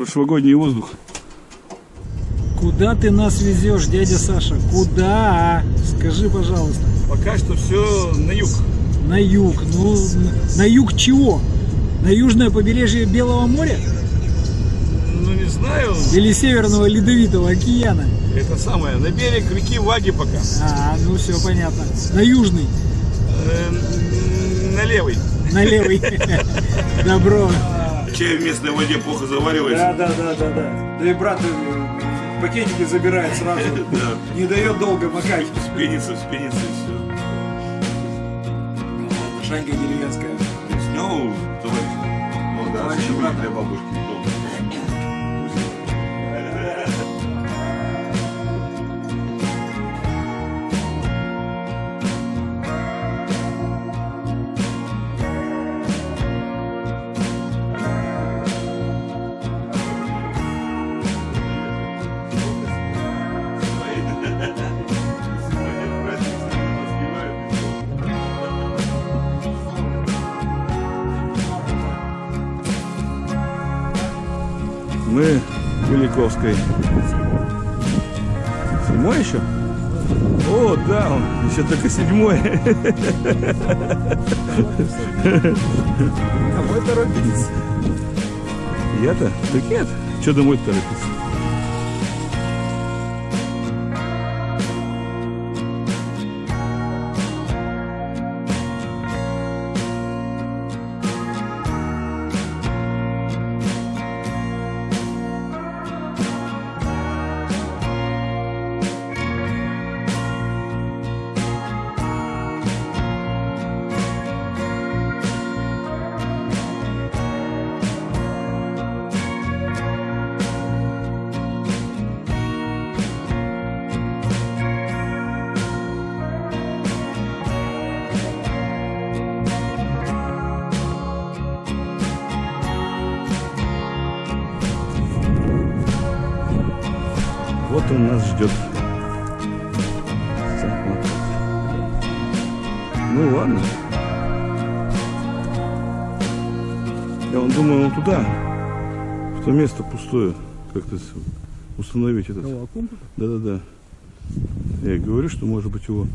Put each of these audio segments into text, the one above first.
прошлогодний воздух. Куда ты нас везешь, дядя Саша? Куда? Скажи, пожалуйста. Пока что все на юг. На юг. Ну, на юг чего? На южное побережье Белого моря? Ну не знаю. Или Северного Ледовитого океана? Это самое, на берег реки Ваги пока. А, ну все понятно. На южный. Э, на левый. На левый. Добро. Чай в местной воде плохо заваривается. Да, да, да, да, да. Да и брат э, пакетики забирает сразу. Да. Не дает долго макать. Вспенится, вспенится и все. Шанька деревенская. Ну, товарищ. Ну да, для бабушки. Мы в Великовской. Седьмой еще? О, да, он еще только седьмой. Домой торопитесь. Я-то? Так нет. Что домой торопиться? Вот он нас ждет. Ну ладно. Я он думаю, он туда, в то место пустое, как-то установить этот. Да-да-да. Я говорю, что может быть его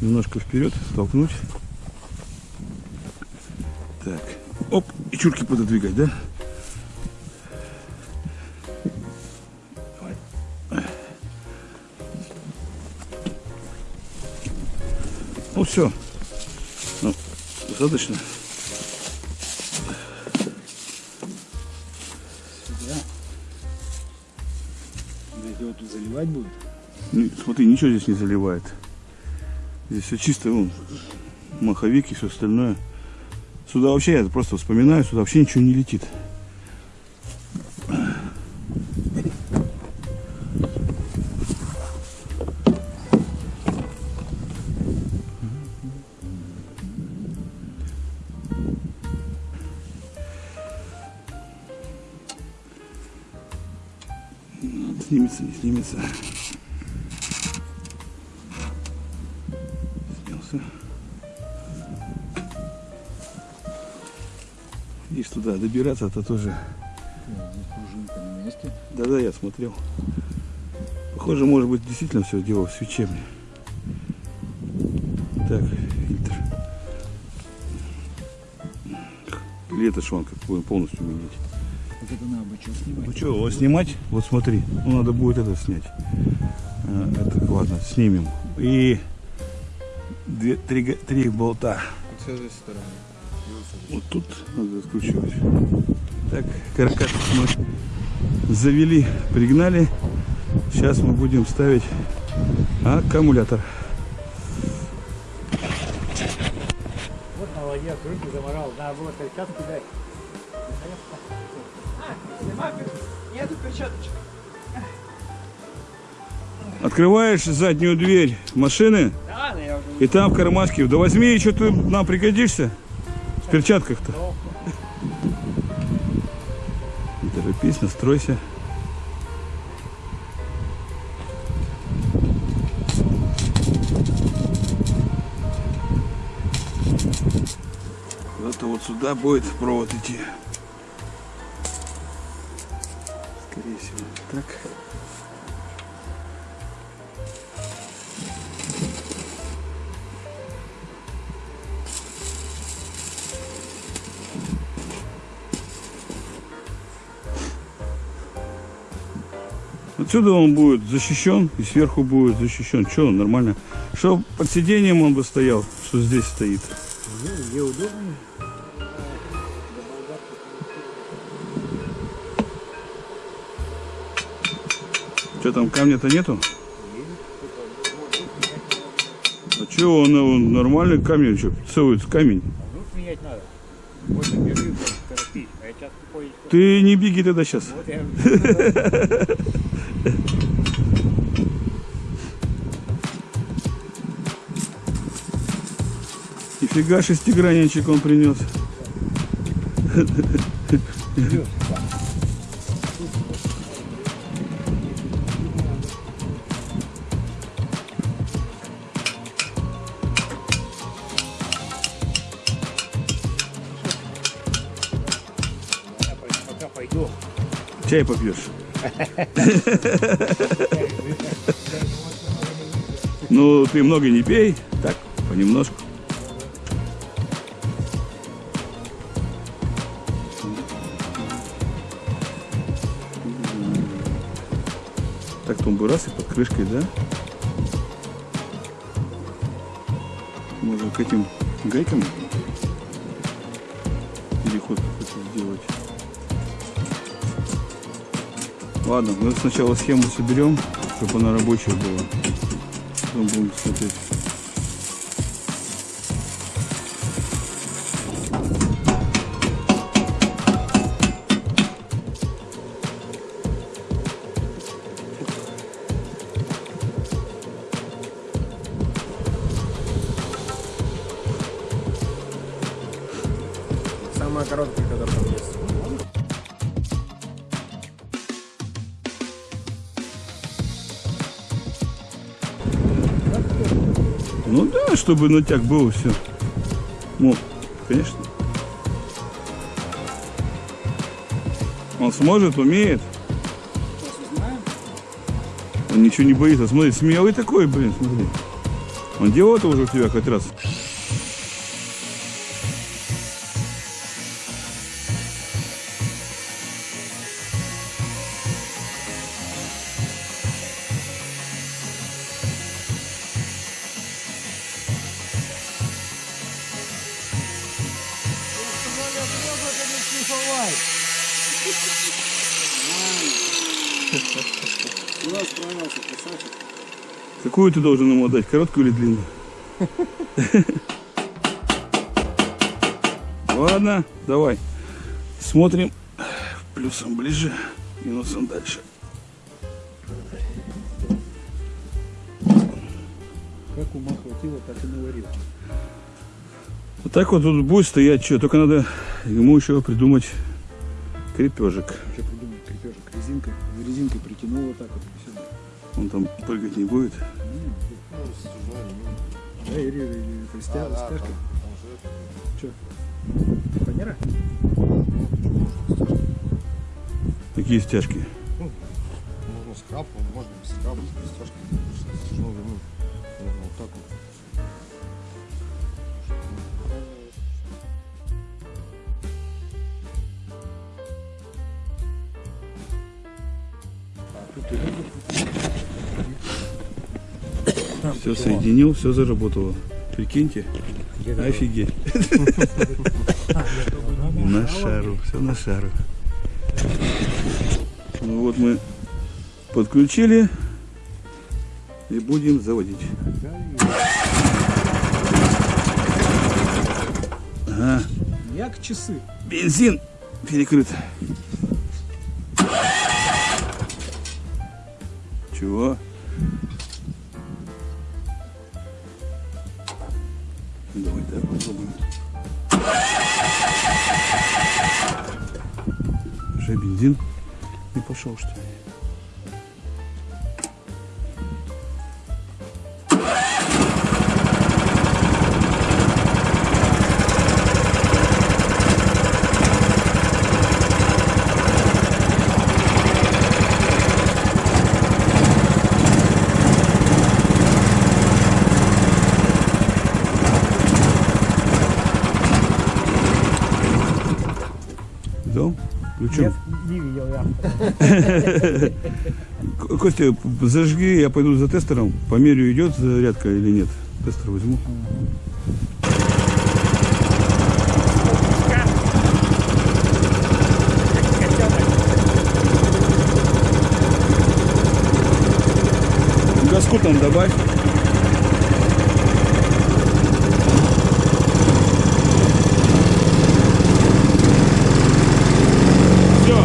немножко вперед толкнуть. Так. Оп, и чурки пододвигать, да? Все. Ну, достаточно. Сюда. Блядь, его тут заливать будет? Ни- Смотри, ничего здесь не заливает. Здесь все чисто, вон, маховик и все остальное. Сюда вообще, я просто вспоминаю, сюда вообще ничего не летит. Снимется, не снимется. Снялся. Видишь, туда добираться, это тоже... Да-да, я смотрел. Похоже, может быть, действительно все дело в свечебне. Так, фильтр. Или это шланг какой полностью менять. Вот это надо бы что снимать. Ну что, его снимать? Вот смотри, ну надо будет это снять. А, Это ладно, снимем. И две, три, три болта. С этой стороны. Вот тут надо откручивать. Так, каркас мы завели, пригнали. Сейчас мы будем ставить аккумулятор. Вот молодец, руки заморал. Надо было перчатки Нету перчаточек. Открываешь заднюю дверь машины, Да, я уже и там в кармашке. Да возьми, что ты нам пригодишься. В перчатках-то. Не торопись, настройся. Куда-то вот сюда будет провод идти. Так. Отсюда он будет защищен и сверху будет защищен. Что, нормально. Что под сиденьем он бы стоял, что здесь стоит. Где удобнее. Что там, камня-то нету? А что, он, он нормальный камень, что, целый камень. Ну, менять надо. Вот бежи, торопись. А я сейчас тупой. Ты не беги тогда сейчас. Вот я Нифига шестигранничек он принес. пока Чай попьешь. Ну, ты много не пей, так, понемножку. Так, тумбы раз и под крышкой, да? Можно к этим гайкам какой-то Ладно, мы сначала схему соберем, чтобы она рабочая была. Потом будем смотреть. Самая короткая, которая там есть. Чтобы натяг был все. Ну, конечно. Он сможет, умеет. Он ничего не боится. Смотри, смелый такой, блин, смотри. Он делал это уже у тебя хоть раз. Какую ты должен ему отдать, короткую или длинную? Ладно, давай. Смотрим плюсом ближе, минусом дальше. Как ума хватило, так и наварил. Вот так вот тут будет стоять, что, только надо ему еще придумать крепежек. Что придумал? Крепежек резинкой. Резинкой притянул вот так вот. Все. Он там прыгать не будет. Да, и, и, и, это стяжка. стяжка. Что? Фанера? Такие стяжки. Все соединил, все заработало. Прикиньте. Офигеть. На шару, все на шару. Ну вот мы подключили и будем заводить. Ага, Як часы. бензин перекрыт. Чего? Давай так попробуем. Уже бензин не пошел, что ли? Видал? Включен. Не видел я. Костя, зажги, я пойду за тестером. Померю, идет зарядка или нет. Тестер возьму. Газку там добавь. Все.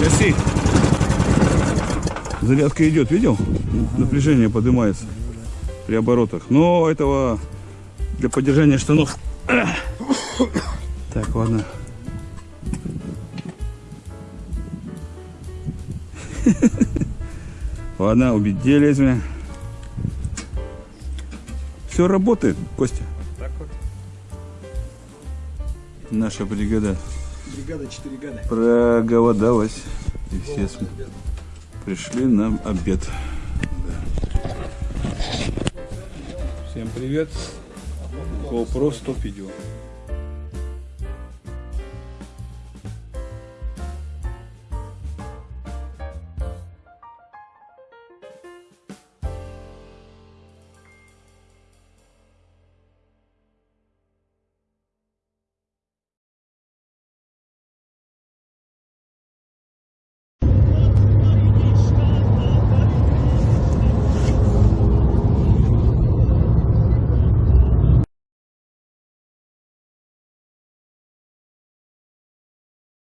Гаси. Зарядка идет, видел? Напряжение поднимается при оборотах. Но этого для поддержания штанов. Так, ладно. Ладно, убить лезвие. Все работает, Костя. Наша бригада Бригада 4 года. проголодалась. И все см- пришли на обед. Да. Всем привет. GoPro 100 видео.